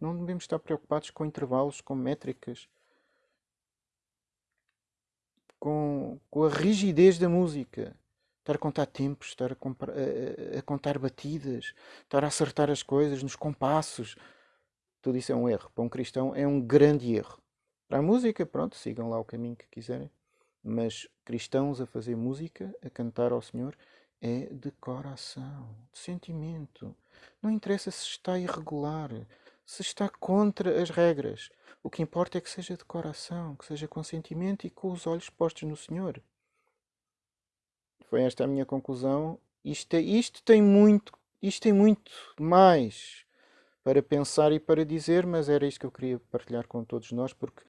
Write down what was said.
Não devemos estar preocupados com intervalos, com métricas, com, com a rigidez da música. Estar a contar tempos, estar a, a, a, contar batidas, estar a acertar as coisas nos compassos. Tudo isso é um erro. Para um cristão é um grande erro. Para a música, pronto, sigam lá o caminho que quiserem. Mas cristãos a fazer música, a cantar ao Senhor, é de coração, de sentimento. Não interessa se está irregular, se está contra as regras. O que importa é que seja de coração, que seja com sentimento e com os olhos postos no Senhor. Foi esta a minha conclusão. Isto, isto tem muito, isto tem muito mais para pensar e para dizer, mas era isto que eu queria partilhar com todos nós, porque